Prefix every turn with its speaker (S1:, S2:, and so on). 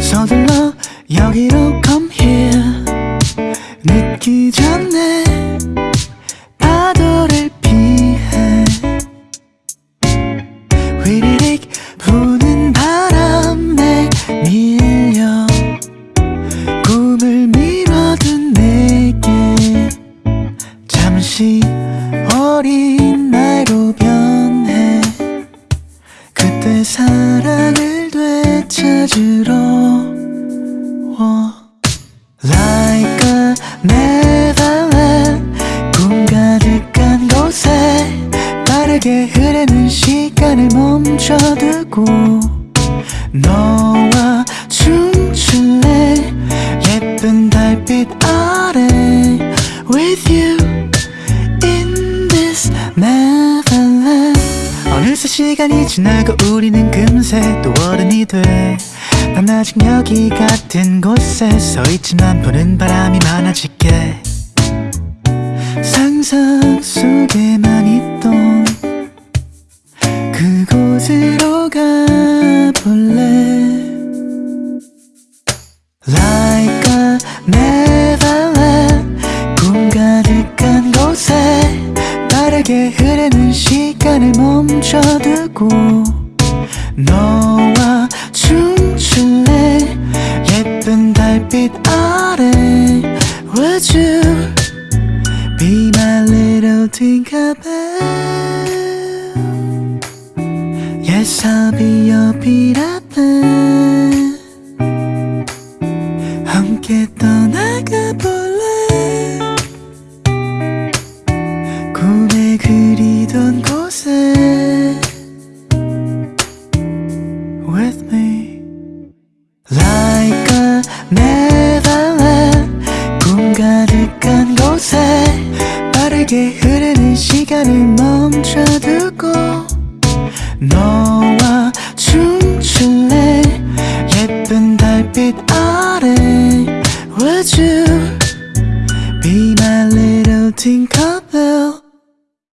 S1: 서둘러 여기로 어린 나로 변해 그때 사랑을 되찾으러 워 Like a 꿈 가득한 곳에 빠르게 흐르는 시간을 멈춰두고 너 시간이 지나고 우리는 금세 또 어른이 돼. 난 아직 여기 같은 곳에 서 있지만 부는 바람이 많아질게. 상상 속에만 있던 그곳으로 가볼래. Like a neverland 꿈 가득한 곳에 빠르게 흐르는 시간 을 멈춰두고 너와 춤출래 예쁜 달빛 아래 Would you be my little Tinkerbell Yes I'll be your Pan 함께 떠 Like a neverland 꿈 가득한 곳에 빠르게 흐르는 시간을 멈춰두고 너와